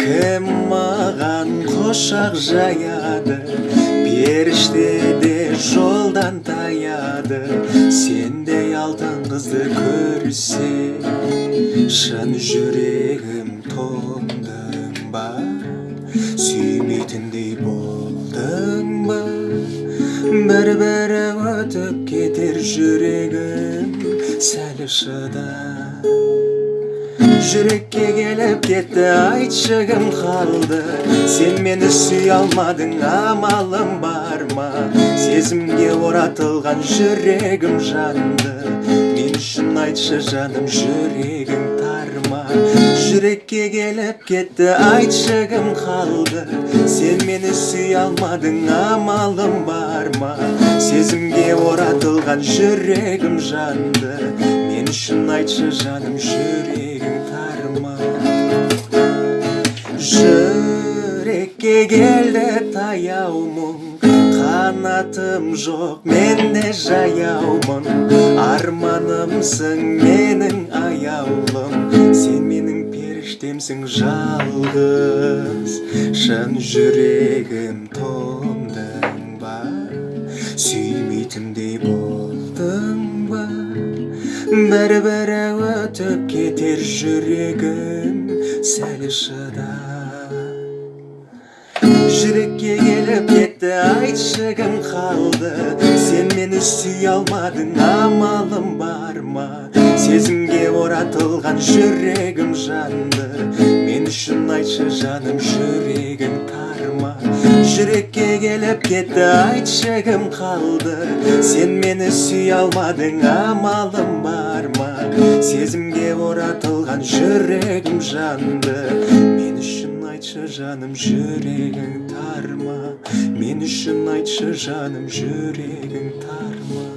кім маған құшақ жаяды? Періште де жолдан таяды. Сендей алтын қызды көрсе шын жүрегім тоңдың ба? Сүймейтіндей болдың ба? Бір бірі өтіп кетер жүрегім сәл шыда жүрекке келіп кетті айтшы кім қалды. Сен мені сүй алмадың амалым бар ма? Сезімге оратылған жүрегім жанды. Мен үшін айтшы жаным жүрегің тар ма? Жүрекке келіп кетті айтшы кім қалды. Сен мені сүй алмадың амалым бар ма? Сезімге оратылған жүрегім жанды. Үшін айтшы жаным жүрегің тар ма жүрекке келді таяу мұң қанатым жоқ мен де жаяумын арманымсың менің аяулым сен менің періштемсің жалғыз. Шын жүрегім тоңдың ба бір бірі өтіп кетер жүрегім сәл шыда жүрекке келіп кетті айтшы кім қалды. Сен мені сүй алмадың амалым бар ма? Сезімге оратылған жүрегім жанды. Мен үшін айтшы жаным жүрегің тар ма жүрекке келіп кетті айтшы кім қалды. Сен мені сүй алмадың амалым бар ма? Сезімге оратылған жүрегім жанды. Мен үшін айтшы жаным жүрегің тар ма мен үшін айтшы жаным жүрегің тар ма